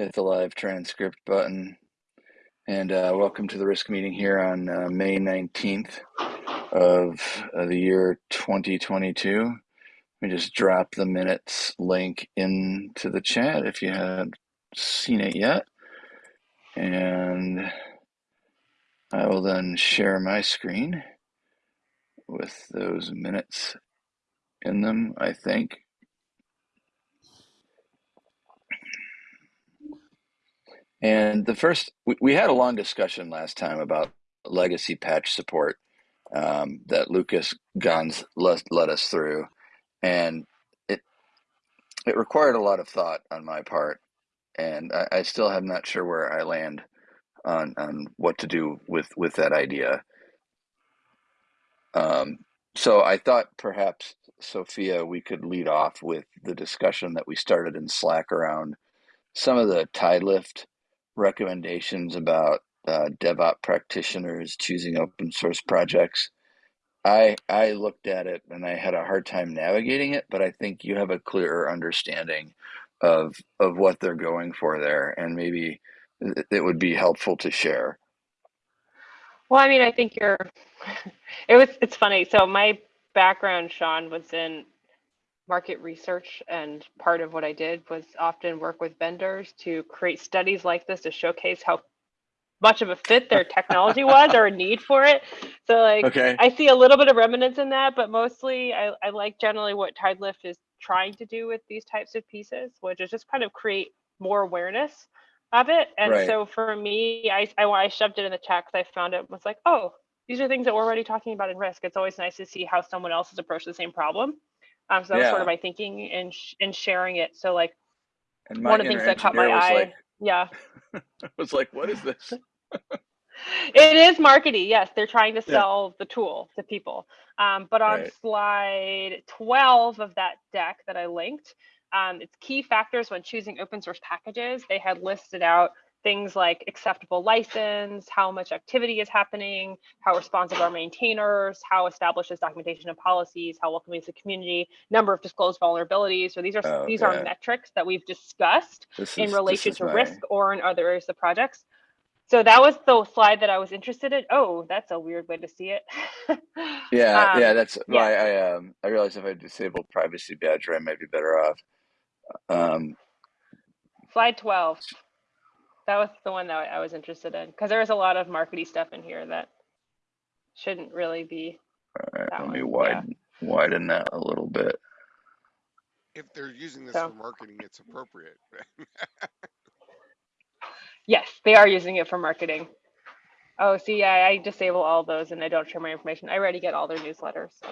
hit the live transcript button. And uh, welcome to the risk meeting here on uh, May 19th of uh, the year 2022. Let me just drop the minutes link into the chat if you haven't seen it yet. And I will then share my screen with those minutes in them, I think. And the first, we, we had a long discussion last time about legacy patch support um, that Lucas Guns led us through. And it, it required a lot of thought on my part. And I, I still am not sure where I land on, on what to do with, with that idea. Um, so I thought perhaps, Sophia, we could lead off with the discussion that we started in Slack around some of the Tidelift recommendations about uh, DevOps practitioners choosing open source projects. I I looked at it and I had a hard time navigating it, but I think you have a clearer understanding of of what they're going for there, and maybe it would be helpful to share. Well, I mean, I think you're. It was. It's funny. So my background, Sean, was in market research and part of what I did was often work with vendors to create studies like this to showcase how much of a fit their technology was or a need for it. So like okay. I see a little bit of remnants in that, but mostly I, I like generally what Tidelift is trying to do with these types of pieces, which is just kind of create more awareness of it. And right. so for me, I, I, I shoved it in the chat because I found it was like, oh, these are things that we're already talking about in risk. It's always nice to see how someone else has approached the same problem. Um, so that yeah. was sort of my thinking in in sharing it. So like one of the things that caught my eye, like, yeah, I was like, what is this? it is marketing. Yes, they're trying to sell yeah. the tool to people. Um, but on right. slide 12 of that deck that I linked, um, it's key factors when choosing open source packages. They had listed out things like acceptable license, how much activity is happening, how responsive are maintainers, how established is documentation and policies, how welcoming is the community, number of disclosed vulnerabilities. So these are oh, these are metrics that we've discussed this in relation to my... risk or in other areas of projects. So that was the slide that I was interested in. Oh, that's a weird way to see it. yeah, um, yeah, that's yeah. why I um I realized if I disable privacy badger, I might be better off. Um, slide 12 that was the one that I was interested in because there was a lot of markety stuff in here that shouldn't really be. All right, let one. me widen yeah. widen that a little bit. If they're using this so. for marketing, it's appropriate. yes, they are using it for marketing. Oh, see, yeah, I disable all those and I don't share my information. I already get all their newsletters. So.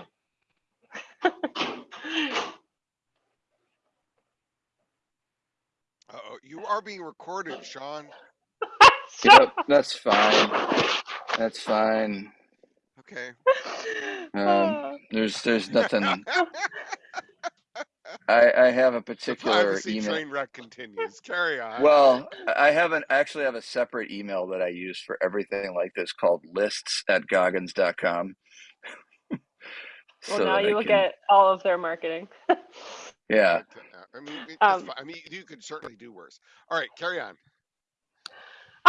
Uh-oh, you are being recorded, Sean. yep, that's fine. That's fine. Okay. Um, there's there's nothing. I I have a particular the email. train wreck continues. Carry on. Well, I have an actually have a separate email that I use for everything like this called lists at goggins.com. well, so now you will can... get all of their marketing. yeah. I mean, um, I mean, you could certainly do worse. All right, carry on.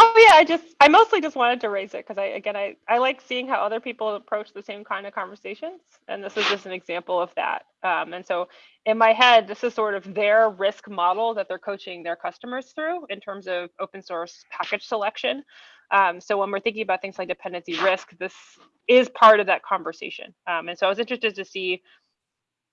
Oh yeah, I just I mostly just wanted to raise it because I again I I like seeing how other people approach the same kind of conversations, and this is just an example of that. Um, and so in my head, this is sort of their risk model that they're coaching their customers through in terms of open source package selection. Um, so when we're thinking about things like dependency risk, this is part of that conversation. Um, and so I was interested to see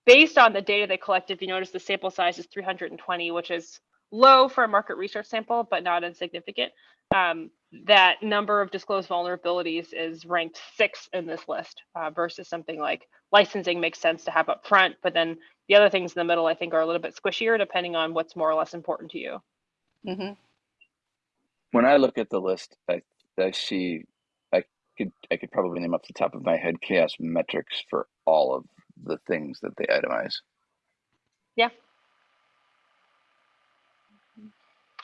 based on the data they collected, you notice the sample size is 320, which is low for a market research sample, but not insignificant. Um, that number of disclosed vulnerabilities is ranked six in this list uh, versus something like licensing makes sense to have up front, but then the other things in the middle I think are a little bit squishier depending on what's more or less important to you. Mm -hmm. When I look at the list, I, I see I could I could probably name off the top of my head CHAOSS metrics for all of the things that they itemize. Yeah.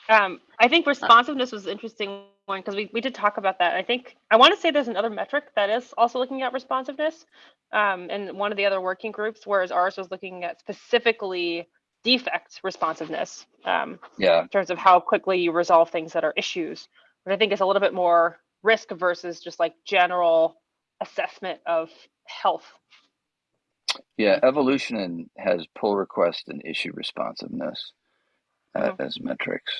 Um, I think responsiveness was an interesting one because we, we did talk about that. I think I want to say there's another metric that is also looking at responsiveness um, in one of the other working groups, whereas ours was looking at specifically defect responsiveness um, Yeah, in terms of how quickly you resolve things that are issues, which I think is a little bit more risk versus just like general assessment of health. Yeah. Evolution and has pull request and issue responsiveness uh, Mhm. as metrics.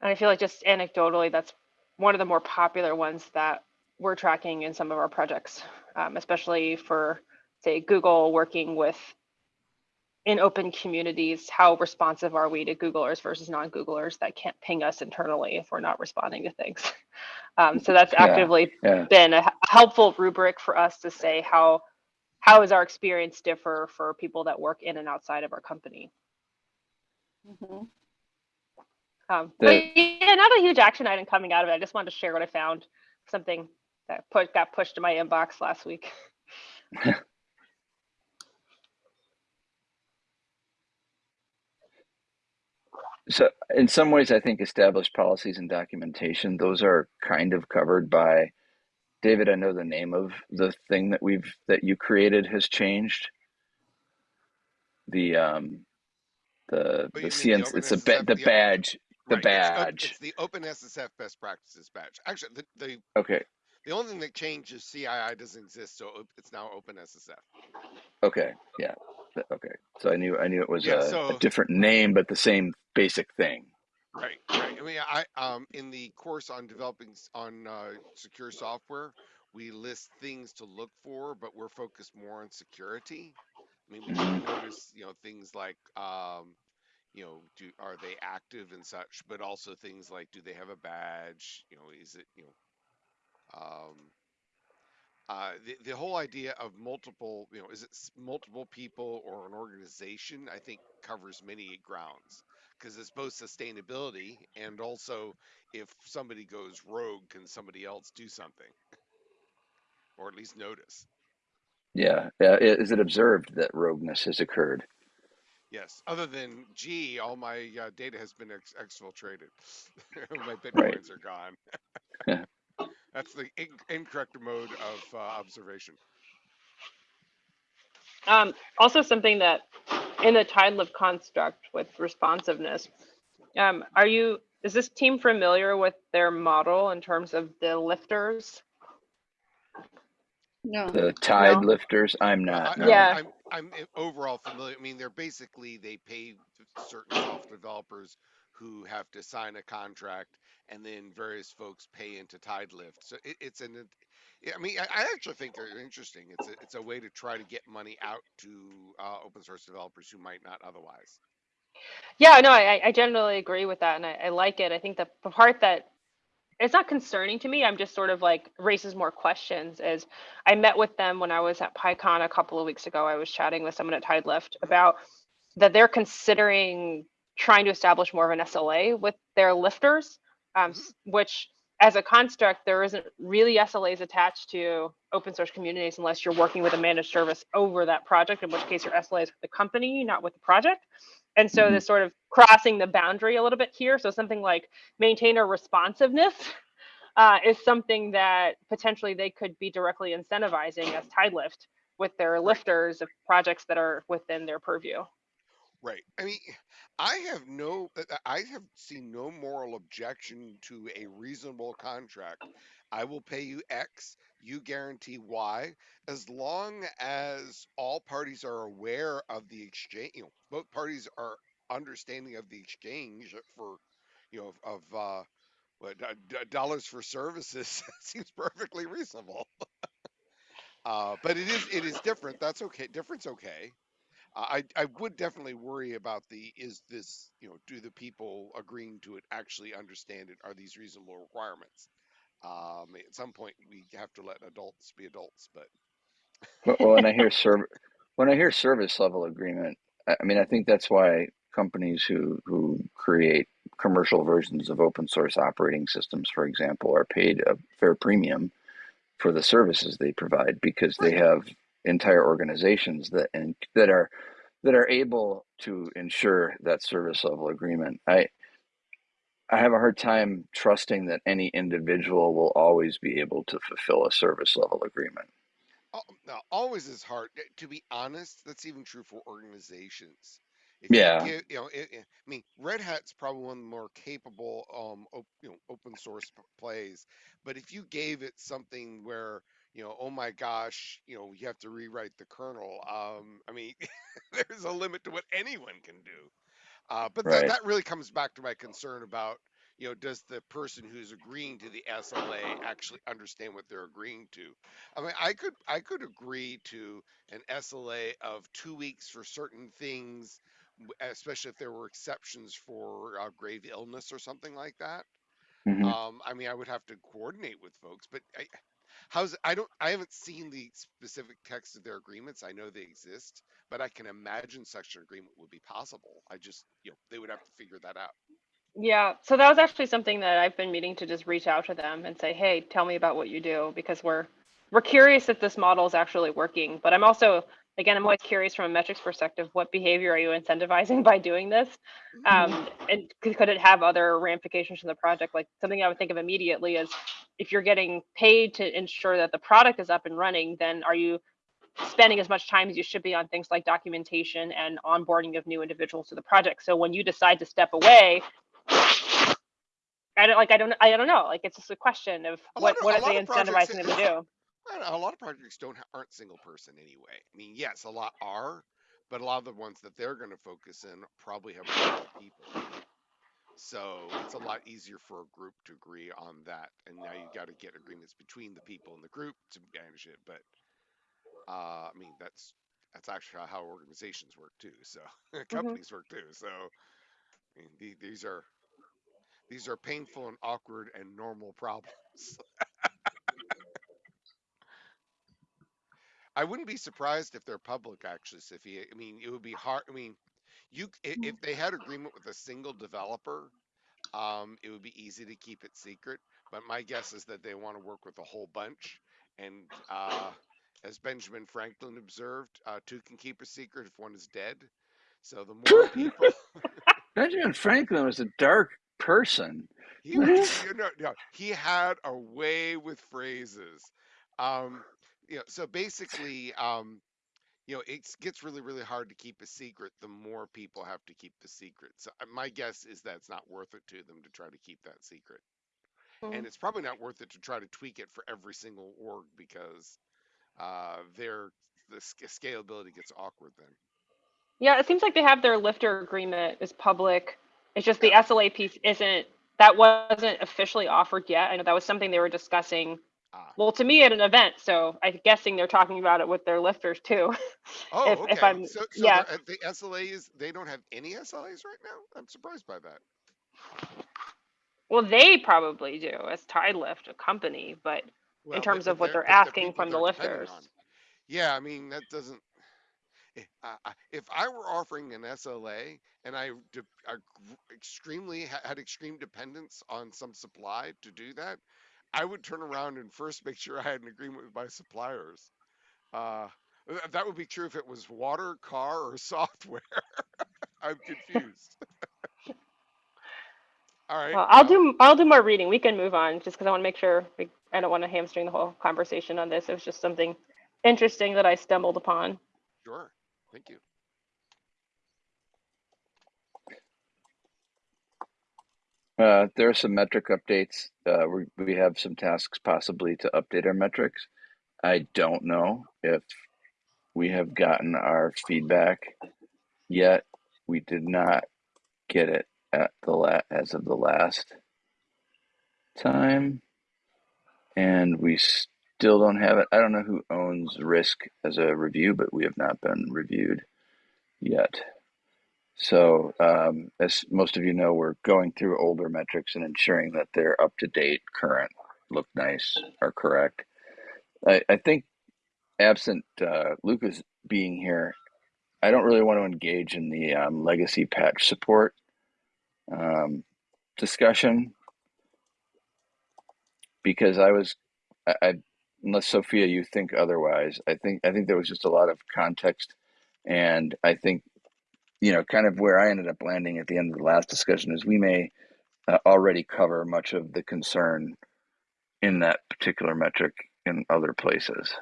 And I feel like just anecdotally, that's one of the more popular ones that we're tracking in some of our projects, um, especially for, say, Google working with in open communities. How responsive are we to Googlers versus non-Googlers that can't ping us internally if we're not responding to things? Um, so that's actively yeah. been a helpful rubric for us to say how how is our experience differ for people that work in and outside of our company. Mhm. Um, The- but yeah, not a huge action item coming out of it. I just wanted to share what I found. Something that put got pushed to my inbox last week. So in some ways, I think established policies and documentation, those are kind of covered by David. I know the name of the thing that we've that you created has changed. The um the Oh, the you mean the it's a ba- the the- badge the Right, it's op- badge. It's the OpenSSF best practices badge. Actually, the, the Okay, the only thing that changed is CII doesn't exist, so op- it's now OpenSSF. okay, yeah, okay. So I knew I knew it was Yeah, a, so- a different name, but the same basic thing. Right, right. I mean, I um in the course on developing on uh, secure software, we list things to look for, but we're focused more on security. I mean, we Mhm. notice you know things like um you know do are they active and such, but also things like do they have a badge? You know, is it you know um uh, the, the whole idea of multiple, you know, is it multiple people or an organization? I think covers many grounds because it's both sustainability and also if somebody goes rogue, can somebody else do something or at least notice? Yeah, yeah. i- Is it observed that rogueness has occurred? Yes. Other than, gee, all my uh, data has been ex- exfiltrated. my bitcoins Right. are gone. Yeah. That's the in- incorrect mode of uh, observation. Um, also, something that in the Tidelift construct with responsiveness, um, are you is this team familiar with their model in terms of the lifters? No. The tide No. lifters. I'm not. I, no. Yeah. I'm, I'm I'm overall familiar. I mean, they're basically they pay certain software developers who have to sign a contract, and then various folks pay into TideLift. So it, it's an. I mean, I, I actually think they're interesting. It's a, it's a way to try to get money out to uh, open source developers who might not otherwise. Yeah, no, I, I generally agree with that, and I, I like it. I think the the part that it's not concerning to me. I'm just sort of like raises more questions. Is I met with them when I was at PyCon a couple of weeks ago. I was chatting with someone at TideLift about that they're considering trying to establish more of an SLA with their lifters, um, which as a construct, there isn't really SLAs attached to open source communities unless you're working with a managed service over that project, in which case your SLA is with the company, not with the project. And so Mhm. this sort of crossing the boundary a little bit here. So something like maintainer responsiveness uh, is something that potentially they could be directly incentivizing as TideLift with their lifters of projects that are within their purview. Right. I mean, I have no, uh, I have seen no moral objection to a reasonable contract. I will pay you X, you guarantee Y, as long as all parties are aware of the exchange, you know, both parties are understanding of the exchange for, you know, of, uh, what, uh, dollars for services seems perfectly reasonable. Uh, but it is, it is different. That's okay. Different's okay. I I would definitely worry about the is this you know do the people agreeing to it actually understand it? Are these reasonable requirements? Um at some point we have to let adults be adults but Well, when I hear serv- when I hear service level agreement, I I mean, I think that's why companies who who create commercial versions of open source operating systems, for example, are paid a fair premium for the services they provide because they have entire organizations that and that are that are able to ensure that service level agreement. I I have a hard time trusting that any individual will always be able to fulfill a service level agreement. oh, Now, always is hard. eh, To be honest, that's even true for organizations. If you Yeah. give, you know, it, it- I mean, Red Hat's probably one of the more capable, um, op, you know, open source plays. But if you gave it something where, you know, oh my gosh, you know, you have to rewrite the kernel. Um, I mean, there's a limit to what anyone can do. Uh, but that, Right. that really comes back to my concern about, you know, does the person who's agreeing to the SLA actually understand what they're agreeing to? I mean, I could I could agree to an SLA of two weeks for certain things, especially if there were exceptions for uh, grave illness or something like that. hmm Um, I mean, I would have to coordinate with folks, but I, how's I don't I haven't seen the specific text of their agreements. I know they exist, but I can imagine such an agreement would be possible. I just you know they would have to figure that out. Yeah, so that was actually something that I've been meaning to just reach out to them and say, "Hey, tell me about what you do," because we're we're curious if this model is actually working. But I'm also, again, I'm always curious from a metrics perspective, what behavior are you incentivizing by doing this? Um, and could, could it have other ramifications from the project? Like something I would think of immediately is if you're getting paid to ensure that the product is up and running, then are you spending as much time as you should be on things like documentation and onboarding of new individuals to the project? So when you decide to step away, I don't like I don't I don't know. Like it's just a question of what what are they projects- incentivizing them to do? I don't know, a lot of projects don't aren't single person anyway. I mean, yes, a lot are, but a lot of the ones that they're going to focus in probably have multiple people. So it's a lot easier for a group to agree on that, and now you've got to get agreements between the people in the group to manage it. But uh, I mean, that's that's actually how organizations work too. So companies work too. So I mean, the, these are these are painful and awkward and normal problems. I wouldn't be surprised if they're public, actually, Sophia. I mean, it would be hard. I mean, you if they had agreement with a single developer, um, it would be easy to keep it secret. But my guess is that they want to work with a whole bunch. And uh, as Benjamin Franklin observed, uh, two can keep a secret if one is dead. So the more people, Benjamin Franklin was a dark person. he was, you know, no, he had a way with phrases. Um, you know, so basically, um, you know, it gets really, really hard to keep a secret the more people have to keep the secret. So uh, my guess is that it's not worth it to them to try to keep that secret. And it's probably not worth it to try to tweak it for every single org because uh, their the scalability gets awkward then. Yeah, it seems like they have their lifter agreement is public. It's just the SLA piece isn't that wasn't officially offered yet. I know that was something they were discussing. Ah. Well, to me at an event, so I'm guessing they're talking about it with their lifters too. Oh, If- okay. if I'm- so, so yeah. the, the SLAs, they don't have any SLAs right now? I'm surprised by that. well, they probably do as Tidelift, a company, but Well, terms of what they're but asking people from the they're lifters. Yeah, I mean that doesn't. eh, If I were offering an SLA and I, I extremely had extreme dependence on some supply to do that, I would turn around and first make sure I had an agreement with my suppliers. Uh, that would be true if it was water, car, or software. I'm confused. All right. Well, I'll well, do I'll do more reading. We can move on just because I want to make sure we, I don't want to hamstring the whole conversation on this. It was just something interesting that I stumbled upon. Sure. Thank you. Uh, there are some metric updates. Uh, we, we have some tasks possibly to update our metrics. I don't know if we have gotten our feedback yet. We did not get it at the la- as of the last time, and we still don't have it. I don't know who owns Risk as a review, but we have not been reviewed yet. So, um, as most of you know, we're going through older metrics and ensuring that they're up to date, current, look nice, are correct. I, I think, absent uh, Lucas being here, I don't really want to engage in the um, legacy patch support um, discussion because I was, I, I, unless Sophia, you think otherwise, I think I think there was just a lot of context, and I think you know, kind of where I ended up landing at the end of the last discussion is we may uh, already cover much of the concern in that particular metric in other places.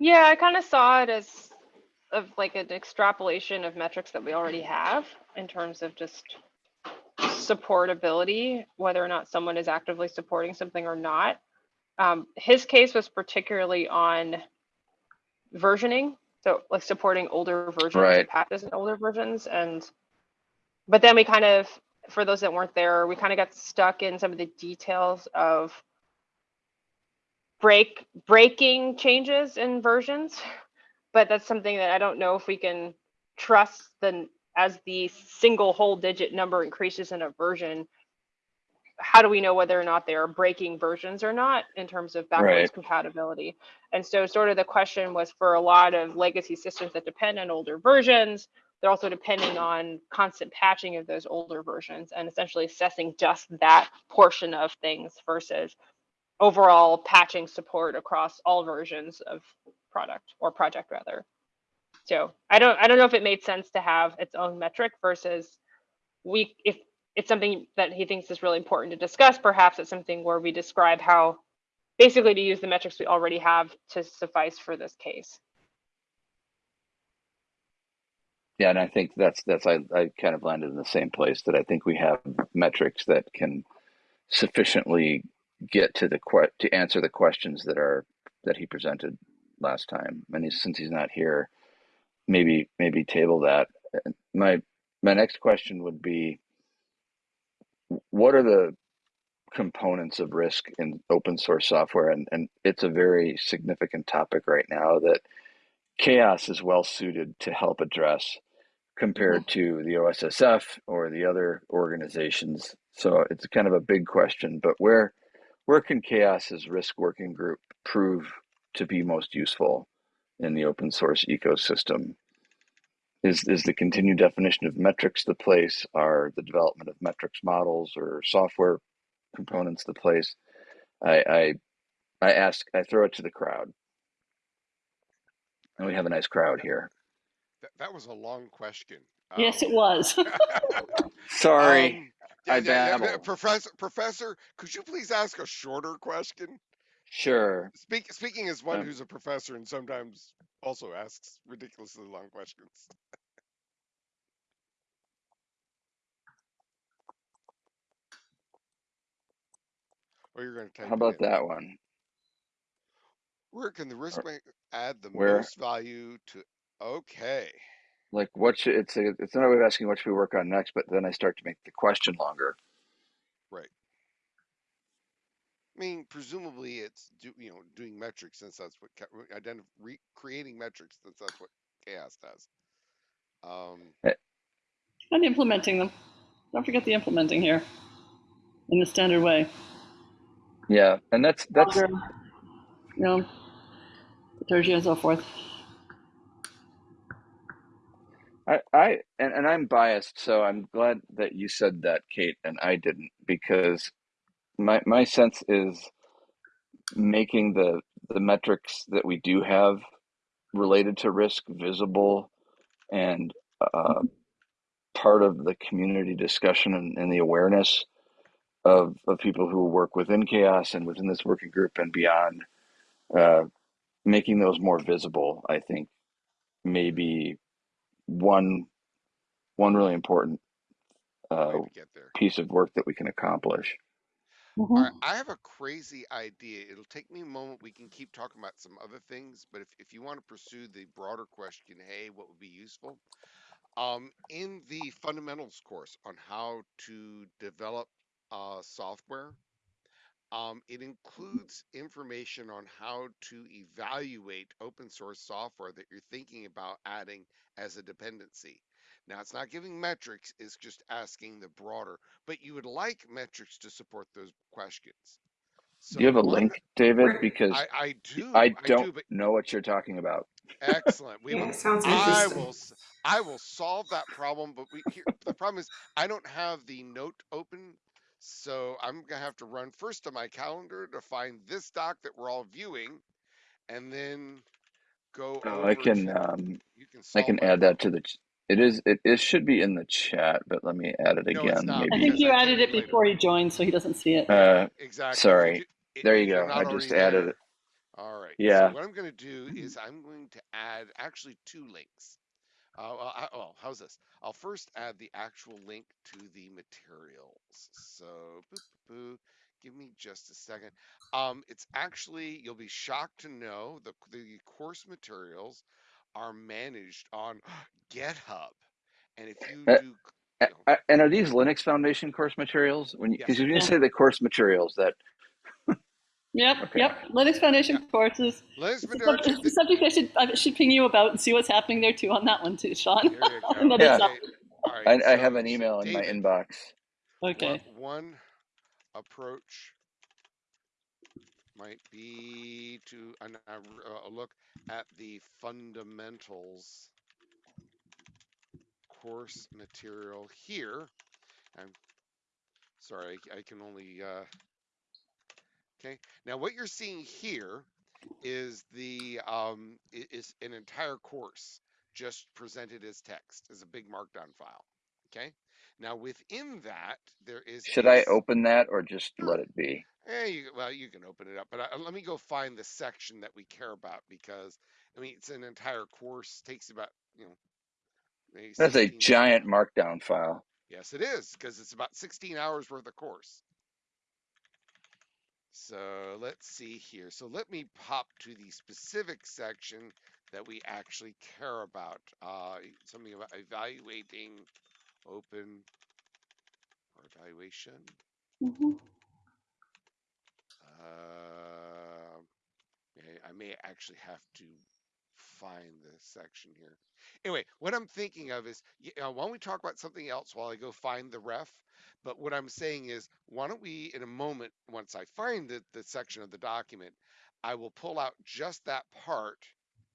Yeah, I kind of saw it as of like an extrapolation of metrics that we already have in terms of just supportability, whether or not someone is actively supporting something or not. Um, his case was particularly on versioning, so like supporting older versions Right. of patches and older versions, and but then we kind of, for those that weren't there, we kind of got stuck in some of the details of break breaking changes in versions but that's something that i don't know if we can trust the as the single whole digit number increases in a version how do we know whether or not they are breaking versions or not in terms of backwards Right. compatibility and so sort of the question was for a lot of legacy systems that depend on older versions they're also depending on constant patching of those older versions and essentially assessing just that portion of things versus overall patching support across all versions of product or project rather. So I don't I don't know if it made sense to have its own metric versus we if it's something that he thinks is really important to discuss, perhaps it's something where we describe how basically to use the metrics we already have to suffice for this case. Yeah, and I think that's that's I, I kind of landed in the same place that I think we have metrics that can sufficiently get to the que- to answer the questions that are that he presented last time. And since he's not here, maybe maybe table that. My my next question would be, what are the components of risk in open source software? And and it's a very significant topic right now that CHAOSS is well suited to help address compared mm-hmm. to the OSSF or the other organizations. So it's kind of a big question, but where where can CHAOSS's risk working group prove to be most useful in the open source ecosystem? Is is the continued definition of metrics the place? Are the development of metrics models or software components the place? I I, I ask I throw it to the crowd. And we have a nice crowd here. That, that was a long question. Yes, it Um, was. Sorry. um, I yeah, yeah, yeah. Professor, Professor, could you please ask a shorter question? Sure. Speak, speaking as one Um, who's a professor and sometimes also asks ridiculously long questions. Or you're going to type How it about in. that one? Where can the risk Or bank add the where most value to? Okay. like what should it's a it's another way of asking what should we work on next, but then I start to make the question longer. Right. I mean, presumably it's do, you know doing metrics since that's what ca- identif- re- creating metrics since that's what CHAOSS does. Um, Eh, and implementing them. Don't forget the implementing here in the standard way. Yeah, and that's that's you know, liturgy and so forth. I, I and, and I'm biased, so I'm glad that you said that, Kate, and I didn't, because my my sense is making the the metrics that we do have related to risk visible and uh, part of the community discussion and, and the awareness of of people who work within CHAOSS and within this working group and beyond, uh, making those more visible, I think, may be one one really important uh, get there. piece of work that we can accomplish. All Mhm. right, I have a crazy idea. It'll take me a moment. We can keep talking about some other things, but if, if you want to pursue the broader question, hey, what would be useful? Um, in the fundamentals course on how to develop uh, software, um, it includes information on how to evaluate open source software that you're thinking about adding as a dependency. Now, it's not giving metrics, it's just asking the broader, but you would like metrics to support those questions. Do you have a one, link, David? Because I, I do, I I do, don't but know what you're talking about. excellent. We Yeah, will, sounds I will, s- I will solve that problem. But we here, the problem is I don't have the note open, so I'm gonna have to run first to my calendar to find this doc that we're all viewing, and then go Oh, over I to. can um, You can I solve can my add that to problem. the. ch- It is it, it should be in the chat, but let me add it No, it's again. not I Maybe. think because you I added it in later. before he joined, so he doesn't see it. Yeah, Uh, exactly. If you sorry. do, i- There if you you're go. I already just added there, it. All right. So Yeah. what I'm going to do is I'm going to add actually two links. Uh, well, I, oh, how's this? I'll first add the actual link to the materials. So, boop, boop, boop. give me just a second. Um, it's actually you'll be shocked to know the the course materials are managed on GitHub, and if you Uh, do, you know, And are these Linux Foundation course materials? When yes, because you, didn't say the course materials that Yep, Okay. yep. Linux Foundation Yeah. courses. Linux It's a, sub- Majority. it's a subject I should I should ping you about and see what's happening there too on that one too, Sean. Here you go. Yeah. sub- Okay. All right. I, I have an so email in my inbox. Okay. One, one approach might be to an, a, a look at the fundamentals course material here. I'm sorry, I, I can only. Uh, okay, now what you're seeing here is the um, is an entire course just presented as text as a big markdown file. Okay, now within that there is. Should I open that or just let it be? Eh, you, well, you can open it up, but uh, let me go find the section that we care about because I mean it's an entire course takes about you know. maybe That's a 16 giant markdown file. Yes, it is because it's about 16 hours worth of course. So let's see here. So let me pop to the specific section that we actually care about. Uh, something about evaluating open or evaluation. Mhm. Uh, okay, I may actually have to find the section here. Anyway, what I'm thinking of is, y- uh, why don't we talk about something else while I go find the ref? But what I'm saying is, why don't we, in a moment, once I find the, the section of the document, I will pull out just that part.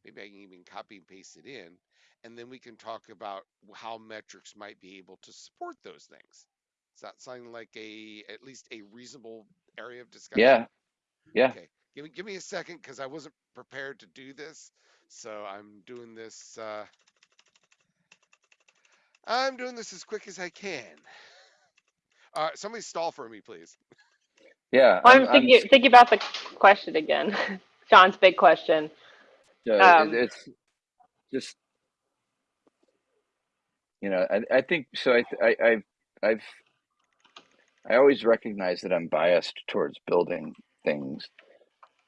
Maybe I can even copy and paste it in, and then we can talk about how metrics might be able to support those things. Does that sound like a at least a reasonable area of discussion? Yeah. Yeah. Okay. Give me give me a second because I wasn't prepared to do this. So I'm doing this uh I'm doing this as quick as I can. Uh somebody stall for me, please. Yeah. Well, I'm, I'm, I'm thinking about the question again. John's big question. Yeah, Um, it, it's just you know I, I think so I, I I've I've I always recognize that I'm biased towards building things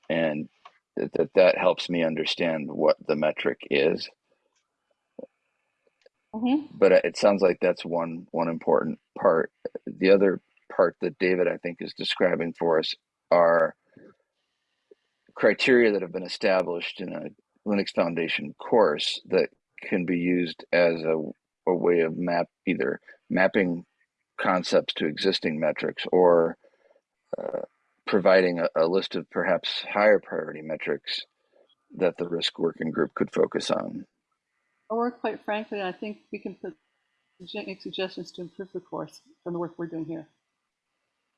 and that that, that helps me understand what the metric is Mhm. but it sounds like that's one one important part the other part that David I think is describing for us are criteria that have been established in a Linux Foundation course that can be used as a, a way of map either mapping concepts to existing metrics or uh, providing a, a list of perhaps higher priority metrics that the risk working group could focus on. Or quite frankly, I think we can put make suggestions to improve the course from the work we're doing here.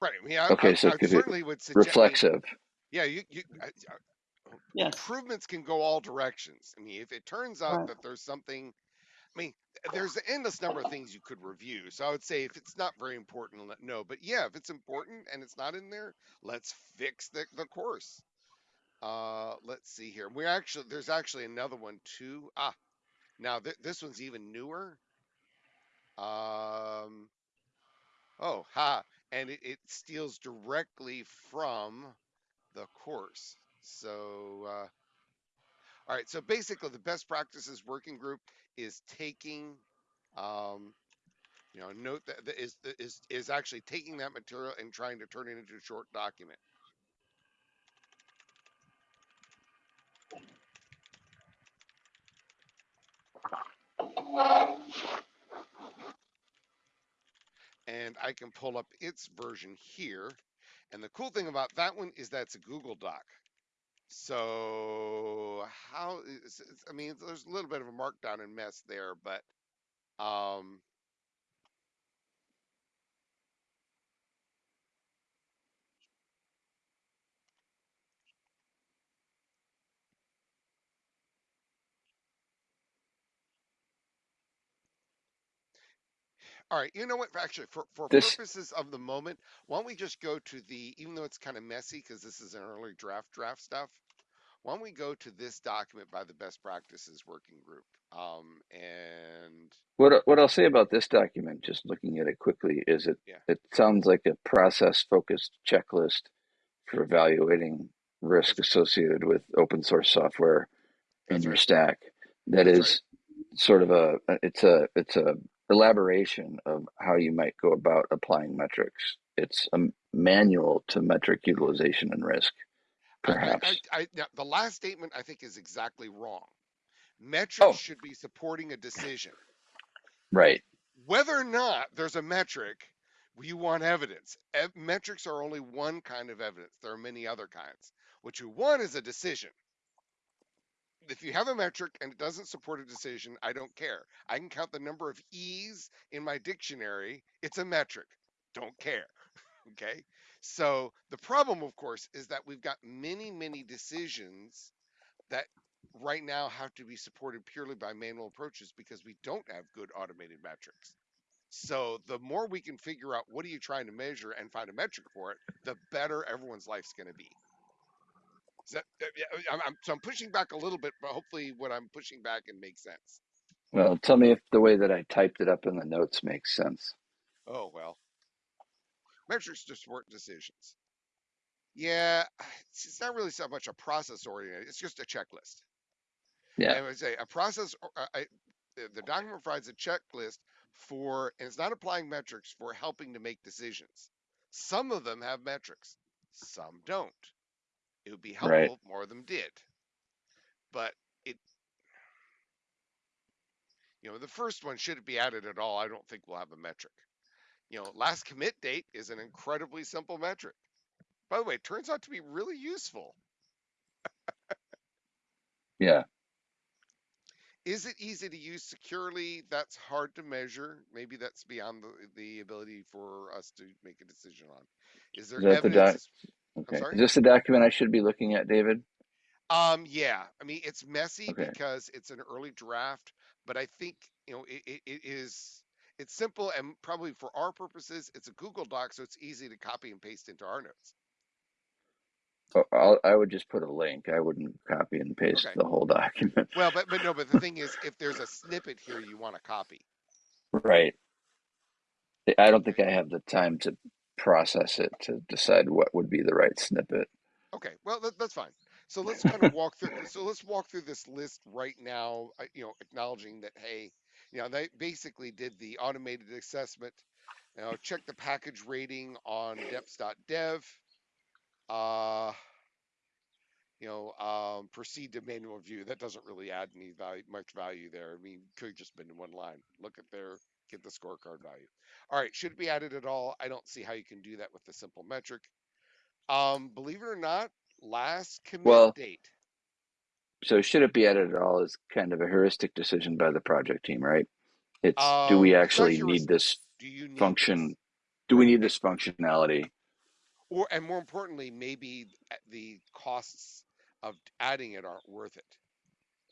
Right. I mean, I, Okay, I, so I it could be certainly would suggest. I mean, reflexive. yeah, you, you I, I- Yes. improvements can go all directions. I mean, if it turns out Right. that there's something, I mean, there's an endless number of things you could review. So I would say if it's not very important, no. But yeah, if it's important and it's not in there, let's fix the, the course. Uh, let's see here. We're actually there's actually another one too. Ah, now th- this one's even newer. Um, oh, ha, and it, it steals directly from the course. So, uh, all right. So basically, the best practices working group is taking, um, you know, note that that is is is actually taking that material and trying to turn it into a short document. and I can pull up its version here. And the cool thing about that one is that's a Google Doc. So how I mean, there's a little bit of a markdown and mess there, but um, all right. You know what? Actually, for for This purposes of the moment, why don't we just go to the even though it's kind of messy because this is an early draft draft stuff. why don't we go to this document by the best practices working group? Um, and What what I'll say about this document, just looking at it quickly, is it Yeah. it sounds like a process focused checklist for evaluating risk associated with open source software in your right. stack. That That's is sort of a it's a it's a elaboration of how you might go about applying metrics. It's a manual to metric utilization and risk, I- I- perhaps. I, I, now, the last statement I think is exactly wrong. Metrics Oh. should be supporting a decision. right. Whether or not there's a metric, you want evidence. Ev- metrics are only one kind of evidence. There are many other kinds. What you want is a decision. If you have a metric and it doesn't support a decision, I don't care. I can count the number of E's in my dictionary. It's a metric. Don't care. Okay. So the problem, of course, is that we've got many, many decisions that right now have to be supported purely by manual approaches because we don't have good automated metrics. So the more we can figure out what are you trying to measure and find a metric for it, the better everyone's life's going to be. That, uh, yeah, I'm, I'm, so I'm pushing back a little bit, but hopefully what I'm pushing back and makes sense. Well, tell me if the way that I typed it up in the notes makes sense. Oh well, metrics to support decisions. Yeah, it's it's not really so much a process oriented. It's just a checklist. Yeah. I would say a process. uh, I, the the document provides a checklist for, and it's not applying metrics for helping to make decisions. Some of them have metrics, some don't. It would be helpful Right. if more of them did, but it, you know, the first one should it be added at all? I don't think we'll have a metric. You know, last commit date is an incredibly simple metric. By the way, it turns out to be really useful. Yeah. Is it easy to use securely? That's hard to measure. Maybe that's beyond the, the ability for us to make a decision on. Is there Is that the evidence? Okay. Is this the document I should be looking at, David? Um, yeah. I mean, it's messy Okay. because it's an early draft, but I think you know it, it, it is. It's simple and probably for our purposes, it's a Google Doc, so it's easy to copy and paste into our notes. Oh, I'll, I would just put a link. I wouldn't copy and paste Okay. the whole document. Well, but but no, but the thing is, if there's a snippet here you want to copy, Right. I don't think I have the time to process it to decide what would be the right snippet. Okay, well that, that's fine. So let's kind of walk through. So let's walk through this list right now. You know, acknowledging that hey, you know, they basically did the automated assessment. You know, check the package rating on deps.dev. Uh, you know, um, proceed to manual review. That doesn't really add any value, much value there. I mean, could have just been one line. Look at their get the scorecard value. All right, should it be added at all? I don't see how you can do that with the simple metric. Um, believe it or not, last commit Well, date. So should it be added at all is kind of a heuristic decision by the project team, right? It's do we Um, it's not actually need this Do you need function? this? Do we need this functionality? Or and more importantly, maybe the costs of adding it aren't worth it.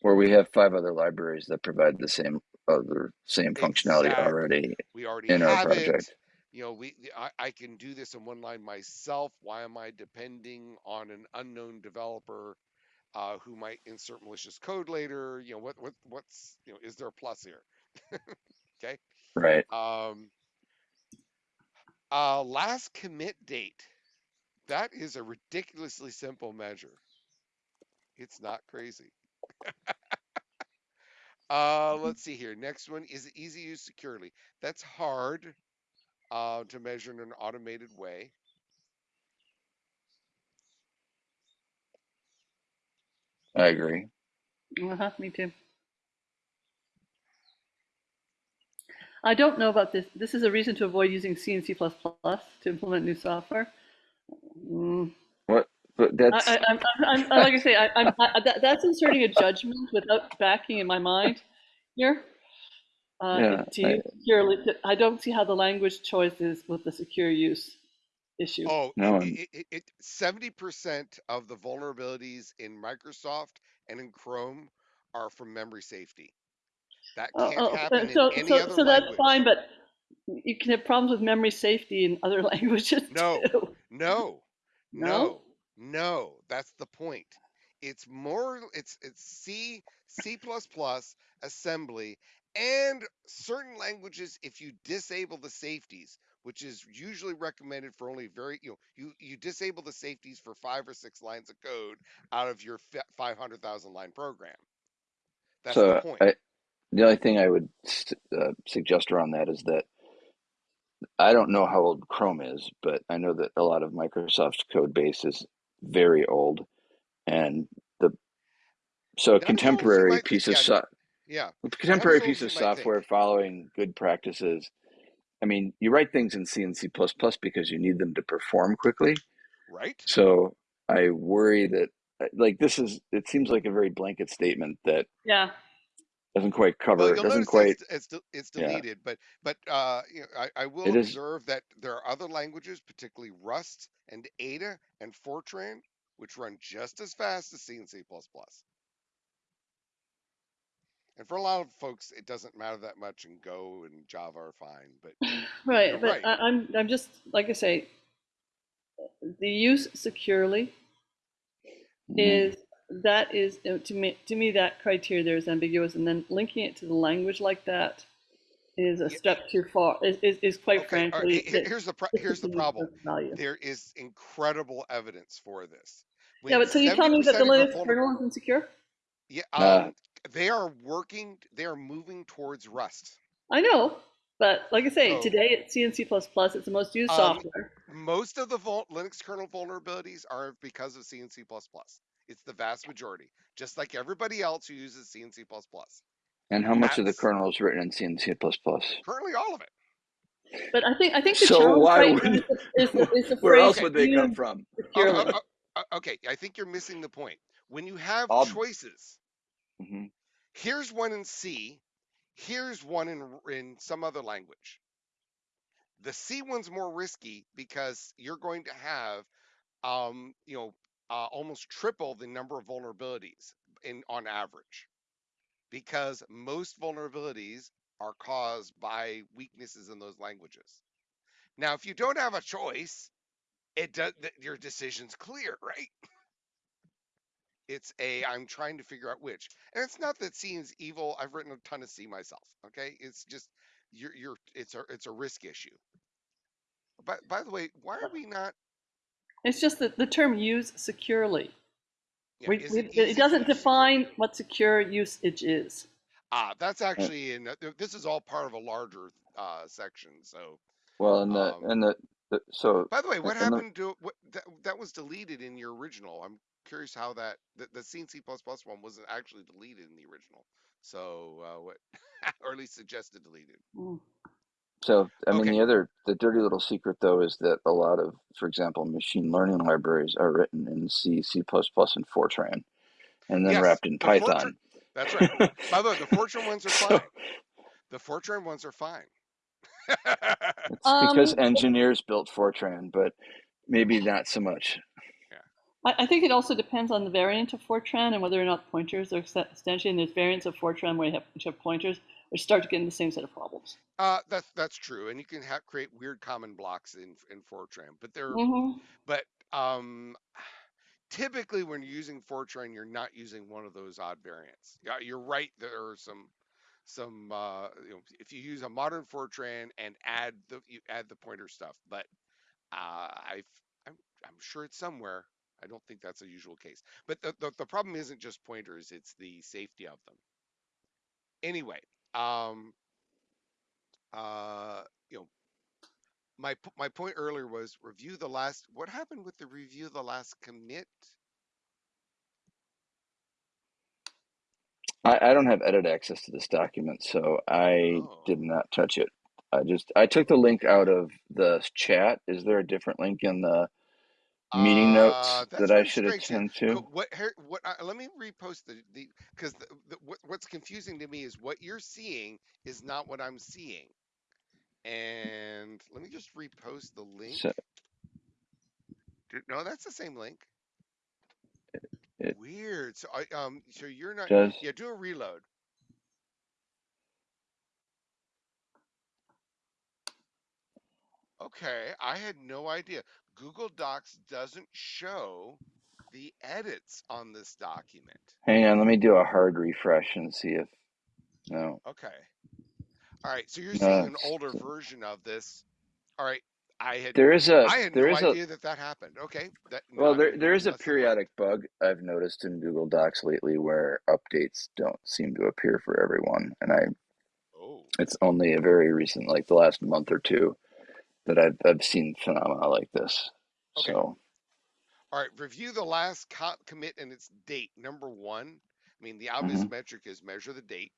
Or we have five other libraries that provide the same other same functionality Exactly. already We already in our project. it. You know, we I, I can do this in one line myself. Why am I depending on an unknown developer uh, who might insert malicious code later? You know, what what what's you know, is there a plus here? okay. Right. Um, uh, last commit date. That is a ridiculously simple measure. It's not crazy. uh, let's see here. Next one is easy use securely. That's hard uh, to measure in an automated way. I agree. Uh-huh, me too. I don't know about this. This is a reason to avoid using C and C++ to implement new software. Mm, What? But that's I, I, I'm, I'm, I'm, like I say, I, I'm, I, that, that's inserting a judgment without backing in my mind here. Uh, Yeah, to use securely, I don't see how the language choice is with the secure use issue. Oh, No, it- it, it, it, 70% of the vulnerabilities in Microsoft and in Chrome are from memory safety. That Oh, can't oh, happen so, in any so, other so that's language. fine, but you can have problems with memory safety in other languages No. too. No, No? no, no. That's the point. it's more it's it's C, C++, assembly, and certain languages if you disable the safeties, which is usually recommended for only very you know you you disable the safeties for 5 or 6 lines of code out of your 500,000 line program. That's the So point. I, the only thing I would uh, suggest around that is that I don't know how old Chrome is, but I know that a lot of Microsoft's code base is very old, and the so a Not as old as you contemporary might piece of Yeah, so, yeah. contemporary old piece of might think. software following good practices. I mean, you write things in C and C++ because you need them to perform quickly. Right? So I worry that uh, like this is it seems like a very blanket statement that Yeah. Doesn't quite cover you'll doesn't quite it's it's, de- it's yeah deleted, but but uh, you know, I, I will it is observe that there are other languages, particularly Rust and Ada and Fortran, which run just as fast as C and C++. And for a lot of folks, it doesn't matter that much, and Go and Java are fine. But Right, you're but right. I, I'm I'm just like I say, the use securely mm, is that is uh, to me to me that criteria there is ambiguous, and then linking it to the language like that is a step too far. Is is, is quite okay, frankly he- Here's the pro- here's the problem. There is incredible evidence for this. Yeah, but so you tell me that the Linux kernel is insecure? yeah, uh, um, they are working. They are moving towards Rust. I know, but like I say, So today it's C and C++. It's the most used um, software. most of the vul- Linux kernel vulnerabilities are because of C and C++. It's the vast majority, just like everybody else who uses C and C++. and how much of the kernel is written in C and C++? currently all of it. But I think I think the So challenge why would is the, is the, is where phrase else would they come from? Oh, securely. oh, oh, okay, I think you're missing the point. When you have I'll choices, mhm. here's one in C, here's one in in some other language. The C one's more risky because you're going to have, um, you know, uh, almost triple the number of vulnerabilities in on average, because most vulnerabilities are caused by weaknesses in those languages. Now, if you don't have a choice, it does your decision's clear, right? It's a I'm trying to figure out which. And it's not that C is evil. I've written a ton of C myself. Okay. It's just you're you're it's a it's a risk issue. But by the way, why are we not It's just that the term use securely. yeah, We, we, it it doesn't define securely? what secure usage is. Ah, that's actually in this is all part of a larger uh section. So Well, and the um and the, the so by the way, what and the, happened to what that, that was deleted in your original? I'm curious how that the, the C C one wasn't actually deleted in the original. So uh, what or at least suggested deleted. Mm. So I mean Okay. the other the dirty little secret though is that a lot of, for example, machine learning libraries are written in C, C++, and Fortran, and then Yes, wrapped in the Fortran. Python. That's right. By the way, the Fortran ones are so fine. The Fortran ones are fine. it's because Um, engineers built Fortran, but maybe not so much. yeah. I, I think it also depends on the variant of Fortran and whether or not pointers are ex- extension. There's variants of Fortran where you have, which have pointers, start to get in the same set of problems. Uh, that's that's true, and you can ha- create weird common blocks in in Fortran, but they're hmm but um typically when you're using Fortran, you're not using one of those odd variants. Yeah, you're right. There are some some uh, you know if you use a modern Fortran and add the you add the pointer stuff, but uh, I've I'm I'm sure it's somewhere. I don't think that's a usual case. But the, the the problem isn't just pointers; it's the safety of them. Anyway, um, uh, you know, my my point earlier was review the last. What happened with the review the last commit? I, I don't have edit access to this document, so I did Oh, not touch it. I just I took the link out of the chat. Is there a different link in the meeting notes uh, that I should strange. Attend to? what here? What? Uh, let me repost the the because the, the, what, what's confusing to me is what you're seeing is not what I'm seeing. And let me just repost the link. So No, that's the same link. it Weird. So I um so you're not does. yeah, do a reload. Okay, I had no idea. Google Docs doesn't show the edits on this document. Hang on, let me do a hard refresh and see if no. Okay. All right. So you're seeing an older version of this. All right. I had There is a I had there no is a idea that that happened. Okay. That well there there is a periodic bug I've noticed in Google Docs lately where updates don't seem to appear for everyone, and I Oh. it's only a very recent, like the last month or two, that I've I've seen phenomena like this. Okay. So All right. Review the last co- commit and its date. Number one. I mean, the obvious mhm. metric is measure the date.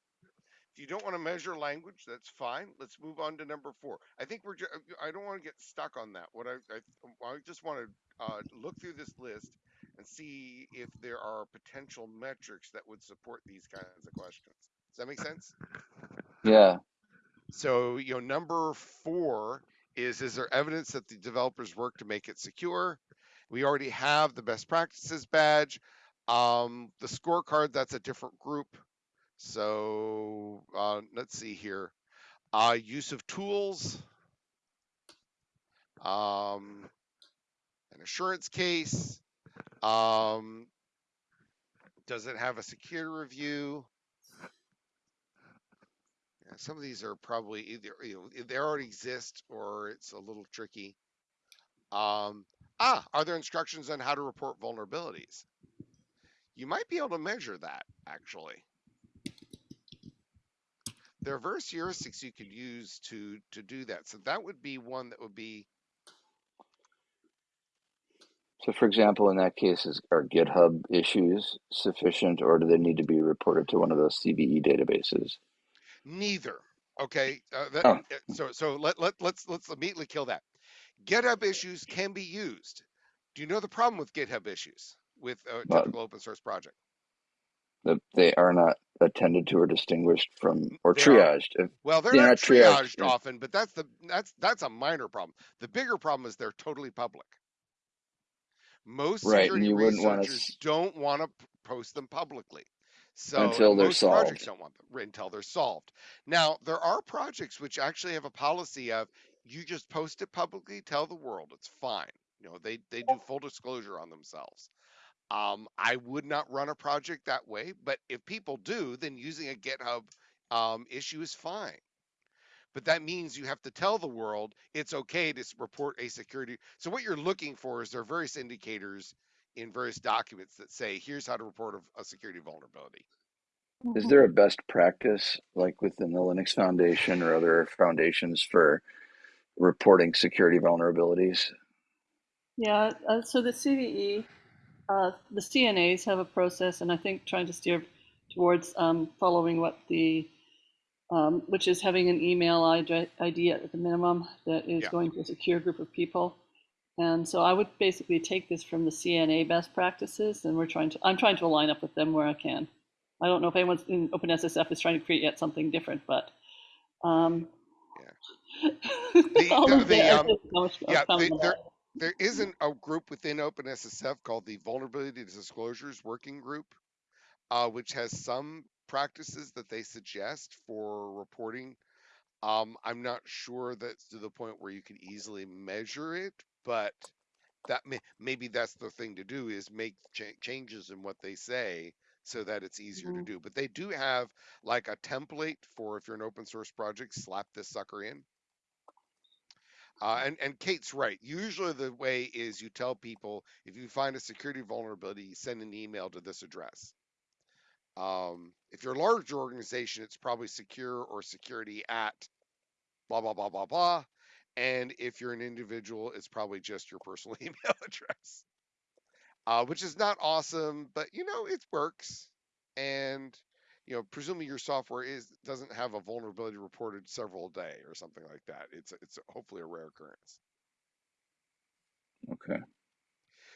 If you don't want to measure language, that's fine. Let's move on to number four. I think we're. Ju- I don't want to get stuck on that. What I I, I just want to uh, look through this list and see if there are potential metrics that would support these kinds of questions. Does that make sense? yeah, So you know, number four is: is there evidence that the developers work to make it secure? We already have the best practices badge. Um, the scorecard, that's a different group. So uh, let's see here. Uh, use of tools, um, an assurance case. Um, does it have a security review? Some of these are probably either you know they already exist or it's a little tricky. Um, ah, are there instructions on how to report vulnerabilities? You might be able to measure that actually. There are various heuristics you could use to to do that. So that would be one that would be So, for example, in that case, is are GitHub issues sufficient, or do they need to be reported to one of those CVE databases? Neither. Okay, uh, that, Oh, uh, so so let let let's let's immediately kill that. GitHub issues can be used. Do you know the problem with GitHub issues with a but typical open source project? that they are not attended to or distinguished from or They triaged. If well, they're they're not not triaged, triaged often, but that's the that's that's a minor problem. The bigger problem is they're totally public. Most right, security you wouldn't want to researchers don't want to post them publicly. So until they're most projects solved. don't want them until they're solved. Now, there are projects which actually have a policy of you just post it publicly, tell the world it's fine. You know, they they do full disclosure on themselves. Um, I would not run a project that way, but if people do, then using a GitHub um, issue is fine. But that means you have to tell the world it's okay to report a security. So what you're looking for is there are various indicators in various documents that say here's how to report a, a security vulnerability. Is there a best practice, like within the Linux Foundation or other foundations, for reporting security vulnerabilities? Yeah, uh, so the CVE, uh, the CNAs have a process, and I think trying to steer towards um, following what the, um, which is having an email ID, ID at the minimum that is Yeah. going to a secure group of people. And so I would basically take this from the CNA best practices, and we're trying to, I'm trying to align up with them where I can. I don't know if anyone in OpenSSF is trying to create yet something different, but um, The- the- the, um, yeah, the- there there isn't a group within OpenSSF called the Vulnerability Disclosures Working Group, uh, which has some practices that they suggest for reporting. Um, I'm not sure that's to the point where you can easily measure it, but that may, maybe that's the thing to do is make cha- changes in what they say so that it's easier to Mhm. do. But they do have like a template for if you're an open source project, slap this sucker in. Uh, and, and Kate's right. Usually the way is you tell people if you find a security vulnerability, send an email to this address. Um, if you're a large organization, it's probably secure or security at blah, blah, blah, blah, blah. And if you're an individual, it's probably just your personal email address, uh, which is not awesome, but you know, it works. And, you know, presumably your software is doesn't have a vulnerability reported several a day or something like that. It's it's hopefully a rare occurrence. Okay.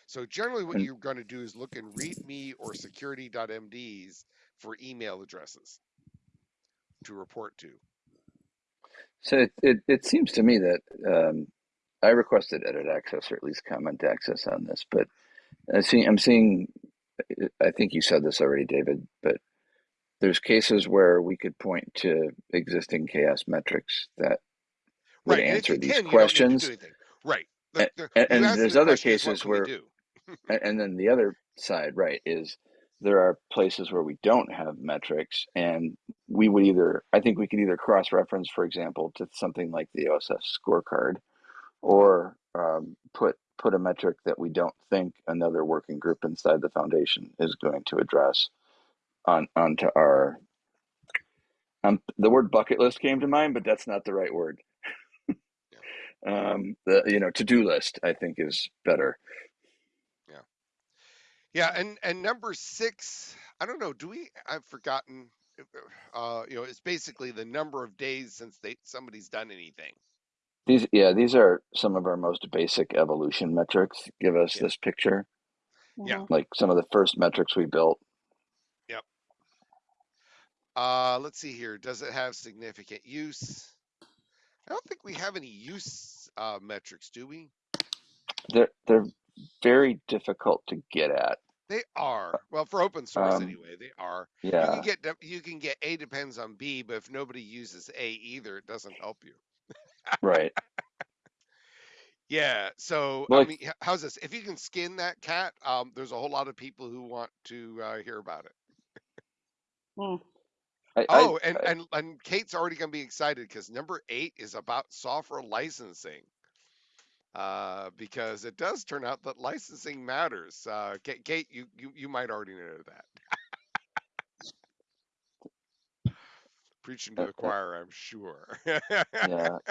So generally what you're going to do is look in readme or security.mds for email addresses to report to. So it, it, it seems to me that um, I requested edit access or at least comment access on this, but I see, I'm seeing, I think you said this already, David, but there's cases where we could point to existing CHAOSS metrics that would Right. Answer these can, you don't need to do questions. Right. A- The- the- And, and there's other question is what cases where, And then the other side, right, is there are places where we don't have metrics, and we would either, I think we could either cross reference, for example, to something like the OSSF scorecard, or um, put put a metric that we don't think another working group inside the foundation is going to address on onto our. Um, the word bucket list came to mind, but that's not the right word. um, the you know to do list, I think, is better. Yeah, and and number six, I don't know. Do we? I've forgotten. Uh, you know, it's basically the number of days since they somebody's done anything. These, yeah, these are some of our most basic evolution metrics. Give us Yeah. this picture, Yeah. Mhm. like some of the first metrics we built. Yep. Uh, let's see here. Does it have significant use? I don't think we have any use uh, metrics, do we? They're they're very difficult to get at. They are. Well, for open source Um, anyway, they are. You Yeah, can get you can get A depends on B, but if nobody uses A either, it doesn't help you. right. Yeah. So Well, I mean, how's this? If you can skin that cat, um, there's a whole lot of people who want to uh, hear about it. Mm. I, Oh, I, and, I- and and Kate's already gonna be excited because number eight is about software licensing. Uh, because it does turn out that licensing matters. Uh, Kate, Kate you, you you might already know that. Preaching to Uh, the uh, choir, I'm sure. yeah.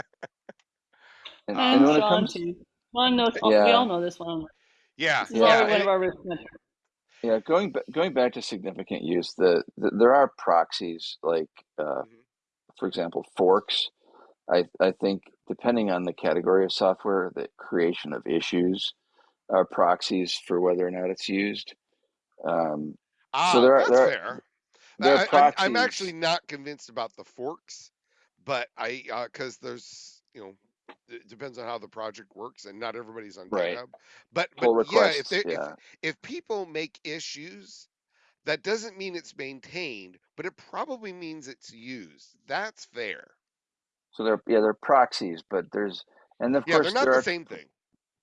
And, Um, and And when it comes, too. Sean knows. We all know this one. yeah, This Yeah, yeah, one of our risk yeah, going ba- going back to significant use, the, the there are proxies like, uh, Mhm. for example, forks. I I think depending on the category of software, the creation of issues are proxies for whether or not it's used. Um, ah, so there are that's there are, fair. there are I, I'm, proxies. I'm actually not convinced about the forks, but I because there's you know it depends on how the project works and not everybody's on Right. GitHub. But but pull yeah, if requests. they if if people make issues, that doesn't mean it's maintained, but it probably means it's used. That's fair. So they're yeah they're proxies, but there's and of Yeah, they're not the are same thing.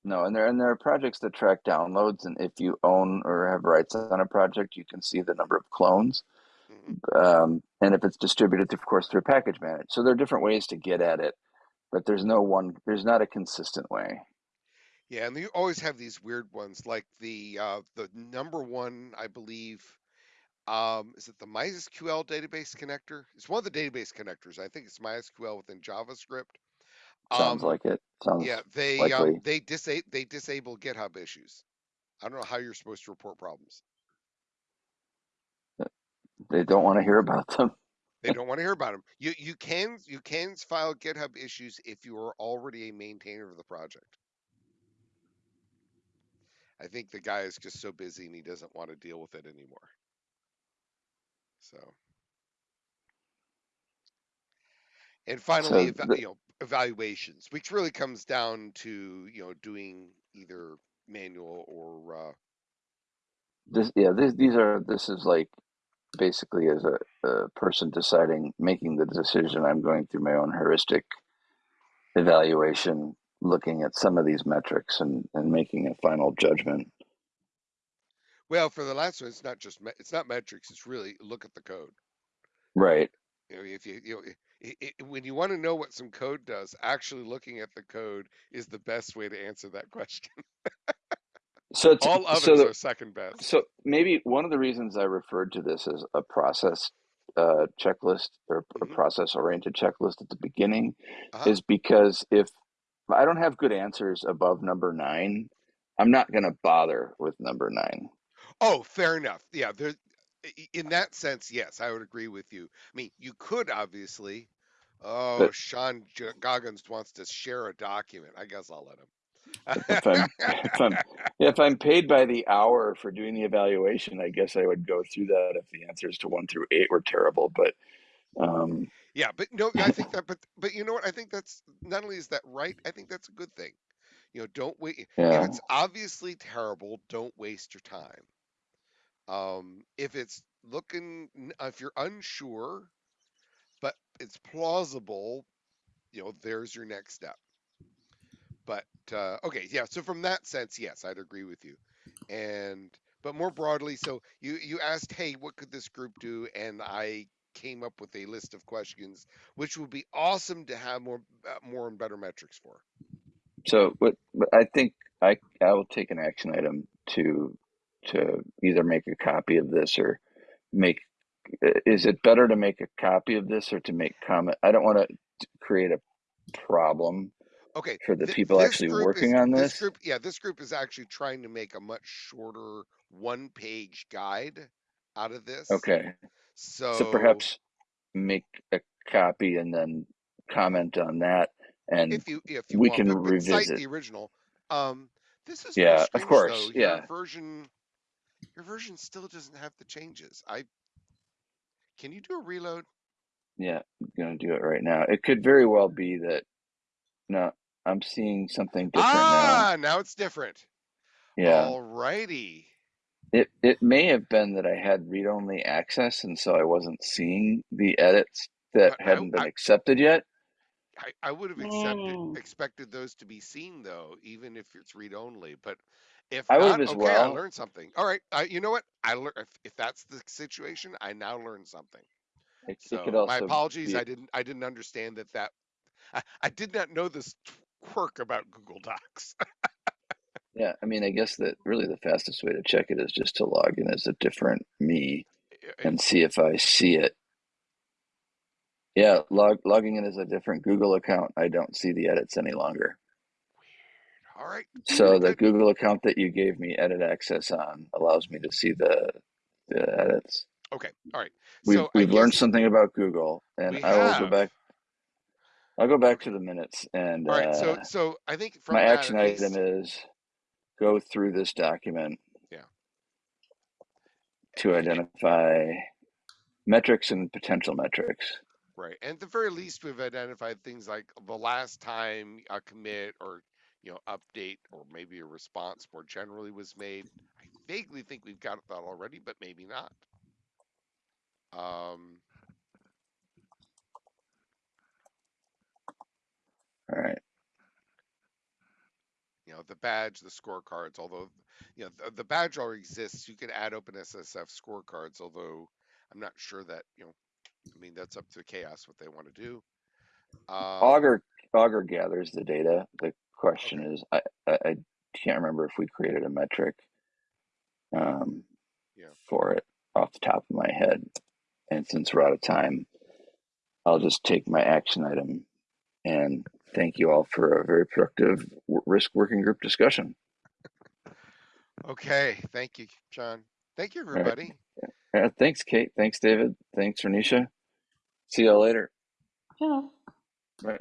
no and there and there are projects that track downloads, and if you own or have rights on a project, you can see the number of clones. Mhm. um, and if it's distributed, of course, through package manage. So there are different ways to get at it, but there's no one, there's not a consistent way. Yeah, and you always have these weird ones like the uh, the number one, I believe, um, is it the MySQL database connector? It's one of the database connectors. I think it's MySQL within JavaScript. Sounds Um, like it. Sounds yeah, they um, they disa- they disable GitHub issues. I don't know how you're supposed to report problems. They don't want to hear about them. They don't want to hear about them. You you can you can file GitHub issues if you are already a maintainer of the project. I think the guy is just so busy and he doesn't want to deal with it anymore. So, and finally, So the, you know, evaluations, which really comes down to you know doing either manual or uh, this, yeah, this, these are, this is like basically as a, a person deciding, making the decision. I'm going through my own heuristic evaluation, looking at some of these metrics and, and making a final judgment. Well, for the last one, it's not just it's not metrics. It's really look at the code. Right. You know, if you, you know, i i when you want to know what some code does, actually looking at the code is the best way to answer that question. So, it's, All others so the, are second best. So maybe one of the reasons I referred to this as a process uh, checklist or a Mhm. process oriented checklist at the beginning Uh-huh. is because if I don't have good answers above number nine, I'm not going to bother with number nine. Oh, fair enough. Yeah, there. In that sense, yes, I would agree with you. I mean, you could obviously. Oh, But Sean J- Goggins wants to share a document. I guess I'll let him. if I'm if I'm if I'm paid by the hour for doing the evaluation, I guess I would go through that if the answers to one through eight were terrible. But um, yeah, but no, I think that. But but you know what? I think that's not only is that right. I think that's a good thing. You know, don't wait. If yeah, it's obviously terrible, don't waste your time. Um, if it's looking, if you're unsure, but it's plausible, you know, there's your next step. But uh, okay, yeah. So from that sense, yes, I'd agree with you. and but more broadly so you you asked hey what could this group do and i came up with a list of questions which would be awesome to have more uh, more and better metrics for So, but, but I think I I will take an action item to to either make a copy of this or make. Is it better to make a copy of this or to make comment? I don't want to create a problem okay for the th- people actually working is, on this this. group yeah this group is actually trying to make a much shorter one page guide out of this Okay, so so perhaps make a copy and then comment on that, and if you if you we want can but, but revisit. the original um this is Yeah, of course. though Yeah. your version your version still doesn't have the changes i can you do a reload Yeah, I'm gonna do it right now. It could very well be that no, I'm seeing something different now. ah now it's different Yeah, alrighty it it may have been that I had read-only access, and so I wasn't seeing the edits that but i hadn't been i accepted yet. I, I would have accepted Mm. expected those to be seen though, even if it's read only. But if I would not, as okay, I learned something. All right, I, you know what? I learned if, if that's the situation, I now learned something. It, it So my apologies, be I didn't I didn't understand that that I, I did not know this quirk about Google Docs. yeah. I mean, I guess that really the fastest way to check it is just to log in as a different me and see if I see it. Yeah, log logging in as a different Google account. I don't see the edits any longer. All right, So the. Google account that you gave me edit access on allows me to see the the edits. Okay, all right. We've So we've learned something about Google, and I will go back. I'll go back to the minutes, and All right. So uh, so I think my action item is go through this document yeah. to identify metrics and potential metrics. Right. And at the very least, we've identified things like the last time a commit or, you know, update or maybe a response more generally was made. I vaguely think we've got that already, but maybe not. Um, All right. you know, the badge, the scorecards, although, you know, the, the badge already exists. You can add OpenSSF scorecards, although I'm not sure that, you know, I mean, that's up to CHAOSS what they want to do. Um, Augur Augur gathers the data. The question okay. is, I, I I can't remember if we created a metric um, Yeah. for it off the top of my head. And since we're out of time, I'll just take my action item and thank you all for a very productive w- risk working group discussion. Okay. Thank you, John. Thank you, All right. everybody. Uh, thanks, Kate. Thanks, David. Thanks, Renisha. See y'all later. Yeah. Bye.